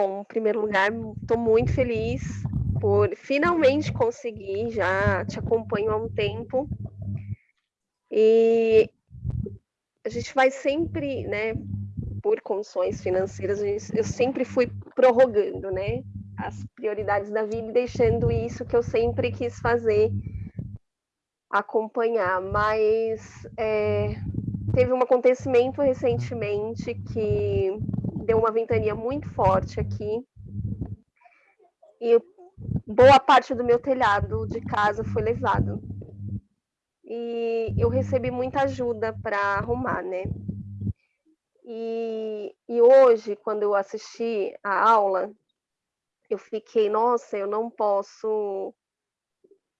Bom, em primeiro lugar, estou muito feliz por finalmente conseguir, já te acompanho há um tempo. E a gente vai sempre, né, por condições financeiras, eu sempre fui prorrogando, né, as prioridades da vida e deixando isso que eu sempre quis fazer acompanhar, mas é, teve um acontecimento recentemente que deu uma ventania muito forte aqui e boa parte do meu telhado de casa foi levado. E eu recebi muita ajuda para arrumar, né? E, e hoje, quando eu assisti a aula, eu fiquei, nossa, eu não posso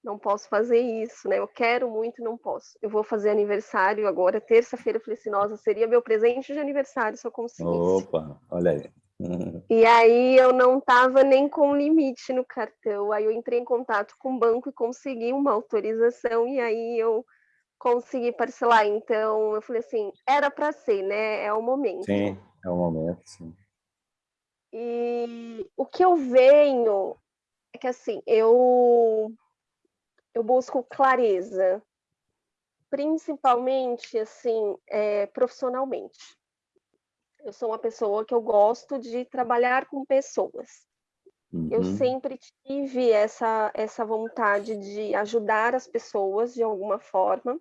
não posso fazer isso, né? Eu quero muito, não posso. Eu vou fazer aniversário agora, terça-feira. Eu falei assim, nossa, seria meu presente de aniversário se eu conseguisse. Opa, olha aí. E aí eu não estava nem com limite no cartão. Aí eu entrei em contato com o banco e consegui uma autorização e aí eu consegui parcelar. Então eu falei assim, era para ser, né? É o momento. Sim, é o momento, sim. E o que eu venho é que assim, eu eu busco clareza, principalmente assim, é, profissionalmente. Eu sou uma pessoa que eu gosto de trabalhar com pessoas. Uhum. Eu sempre tive essa, essa vontade de ajudar as pessoas de alguma forma.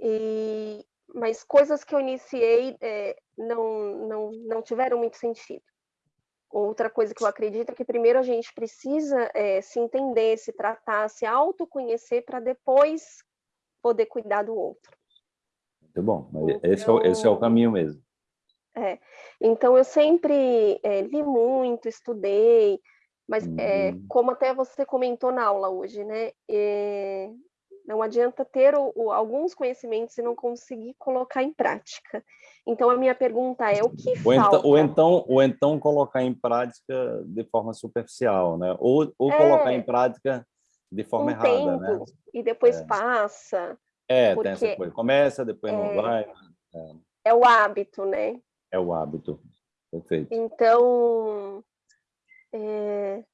E, mas coisas que eu iniciei é, não, não, não tiveram muito sentido. Outra coisa que eu acredito é que primeiro a gente precisa é, se entender, se tratar, se autoconhecer para depois poder cuidar do outro. Muito bom, mas então, esse, é, esse é o caminho mesmo. É, então eu sempre é, li muito, estudei, mas é, uhum. como até você comentou na aula hoje, né? Não adianta ter o, o, alguns conhecimentos e não conseguir colocar em prática. Então, a minha pergunta é, o que ou falta? Então, ou, então, ou então colocar em prática de forma superficial, né? Ou, ou é, colocar em prática de forma um errada, tempo, né? E depois é. passa. É, tem essa coisa. Começa, depois não é. vai. É. é o hábito, né? É o hábito. Perfeito. Então, é,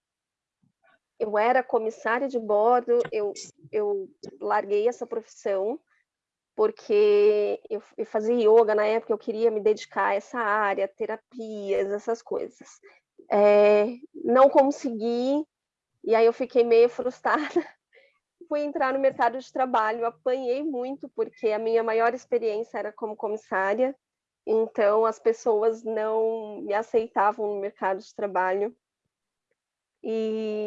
eu era comissária de bordo, eu, eu larguei essa profissão porque eu, eu, fazia yoga na época, eu queria me dedicar a essa área, terapias, essas coisas. É, não consegui, e aí eu fiquei meio frustrada. Fui entrar no mercado de trabalho, apanhei muito, porque a minha maior experiência era como comissária, então as pessoas não me aceitavam no mercado de trabalho. E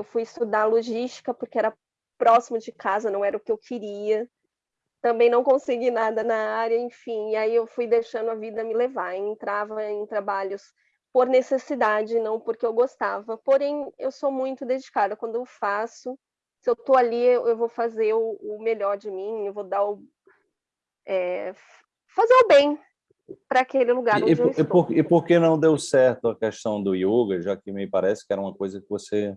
eu fui estudar logística porque era próximo de casa, não era o que eu queria. Também não consegui nada na área, enfim, e aí eu fui deixando a vida me levar. Entrava em trabalhos por necessidade, não porque eu gostava. Porém, eu sou muito dedicada. Quando eu faço, se eu estou ali, eu vou fazer o, o, melhor de mim, eu vou dar o. É, fazer o bem para aquele lugar onde e, eu estou. E por, e por que não deu certo a questão do yoga, já que me parece que era uma coisa que você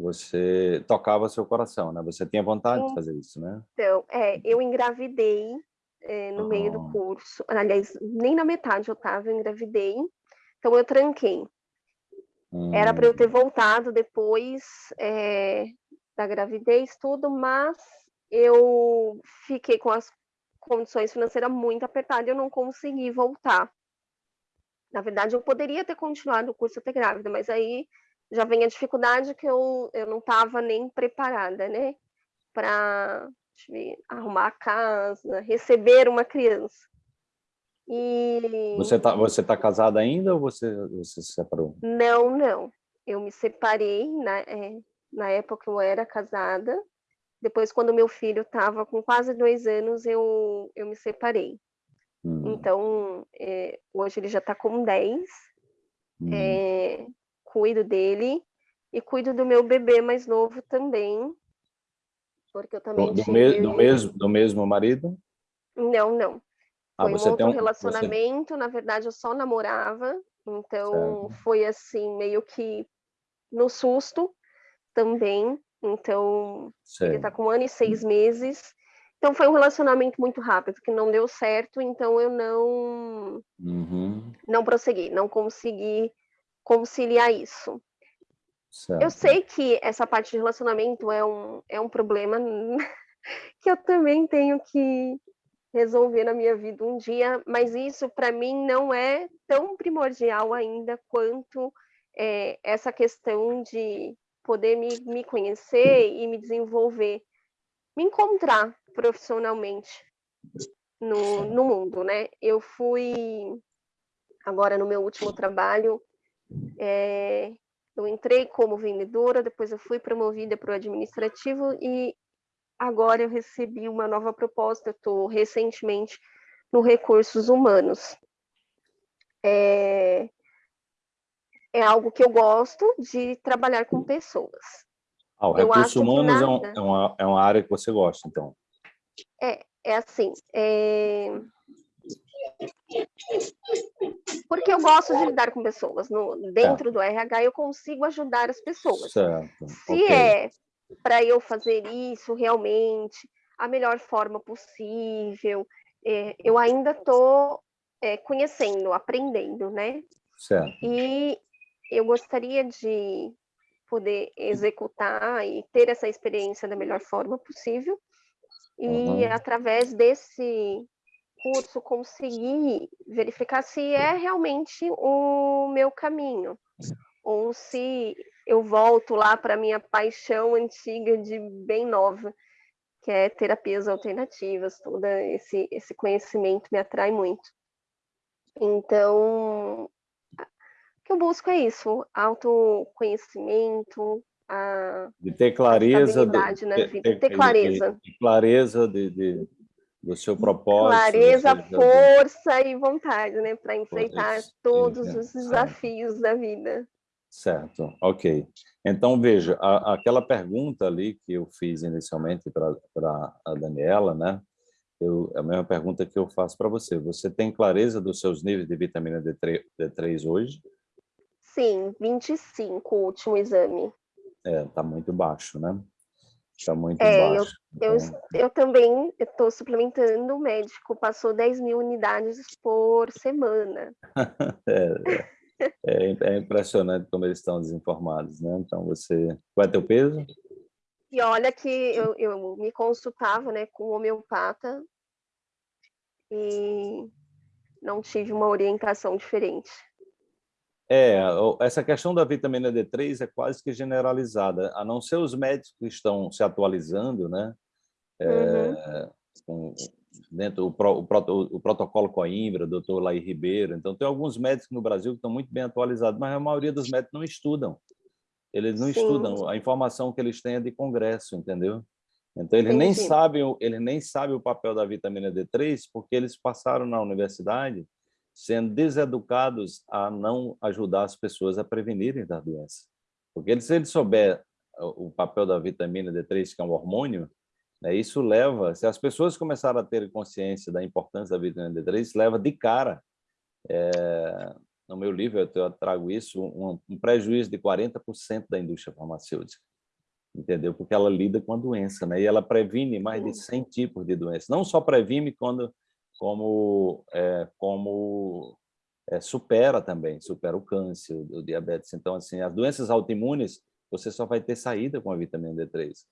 você tocava seu coração, né? Você tinha vontade de fazer isso, né? Então, é, eu engravidei é, no oh. meio do curso. Aliás, nem na metade eu estava, eu engravidei. Então, eu tranquei. Hum. Era para eu ter voltado depois é, da gravidez, tudo, mas eu fiquei com as condições financeiras muito apertadas e eu não consegui voltar. Na verdade, eu poderia ter continuado o curso até grávida, mas aí já vem a dificuldade que eu, eu não estava nem preparada, né? Para arrumar a casa, receber uma criança. E... Você está você tá casada ainda ou você, você se separou? Não, não. Eu me separei, na, é, na época eu era casada. Depois, quando meu filho estava com quase dois anos, eu, eu me separei. Hum. Então, é, hoje ele já está com 10. Hum. É, cuido dele e cuido do meu bebê mais novo também, porque eu também do, tive... do mesmo do mesmo marido? Não, não. Ah, foi um outro um, relacionamento, você... na verdade eu só namorava, então certo. foi assim meio que no susto também. Então ele está com um ano e seis meses. Então foi um relacionamento muito rápido que não deu certo, então eu não uhum. não prossegui, não consegui conciliar isso. Certo. Eu sei que essa parte de relacionamento é um, é um problema que eu também tenho que resolver na minha vida um dia, mas isso para mim não é tão primordial ainda quanto é, essa questão de poder me, me conhecer e me desenvolver, me encontrar profissionalmente no, no mundo, né? Eu fui, agora no meu último trabalho, é, eu entrei como vendedora, depois eu fui promovida para o administrativo e agora eu recebi uma nova proposta, estou recentemente no Recursos Humanos. É, é algo que eu gosto de trabalhar com pessoas. Ah, o recursos humanos é nada... é, uma, é uma área que você gosta, então. É, é assim, é... porque eu gosto de lidar com pessoas. No, dentro do RH, eu consigo ajudar as pessoas. Certo. Se okay. é para eu fazer isso realmente, a melhor forma possível, é, eu ainda estou é, conhecendo, aprendendo, né? Certo. E eu gostaria de poder executar e ter essa experiência da melhor forma possível e uhum. através desse curso conseguir verificar se é realmente o meu caminho ou se eu volto lá para minha paixão antiga de bem nova, que é terapias alternativas, todo esse esse conhecimento me atrai muito. Então, que eu busco é isso, autoconhecimento, a de ter clareza, de, na vida, ter, clareza. De, de clareza de, de, do seu propósito. Clareza, força e vontade, né, para enfrentar isso, todos isso, os desafios certo. da vida. Certo, ok. Então, veja, a, aquela pergunta ali que eu fiz inicialmente para a Daniela, né, eu, a mesma pergunta que eu faço para você. Você tem clareza dos seus níveis de vitamina D3, D3 hoje? Sim, 25 o último exame. É, tá muito baixo, né? Está muito é, baixo. Eu, então... eu, eu também estou suplementando, o médico passou 10 mil unidades por semana. é, é, é, impressionante como eles estão desinformados, né? Então, você... Qual é teu peso? E olha que eu, eu me consultava né, com o homeopata e não tive uma orientação diferente. É, essa questão da vitamina D3 é quase que generalizada, a não ser os médicos que estão se atualizando, né? Uhum. É, com, dentro o, pro, o, o, protocolo Coimbra, doutor Laí Ribeiro. Então, tem alguns médicos no Brasil que estão muito bem atualizados, mas a maioria dos médicos não estudam. Eles não Sim. estudam, a informação que eles têm é de congresso, entendeu? Então, eles nem, sabem, eles nem sabem o papel da vitamina D3 porque eles passaram na universidade sendo deseducados a não ajudar as pessoas a prevenirem da doença. Porque se ele souber o papel da vitamina D3, que é um hormônio, né, isso leva, se as pessoas começarem a ter consciência da importância da vitamina D3, isso leva de cara, é, no meu livro eu trago isso, um, um prejuízo de 40% da indústria farmacêutica, entendeu? Porque ela lida com a doença, né? E ela previne mais de 100 tipos de doenças. Não só previne quando como, é, como é, supera também, supera o câncer, o diabetes. Então, assim, as doenças autoimunes, você só vai ter saída com a vitamina D3.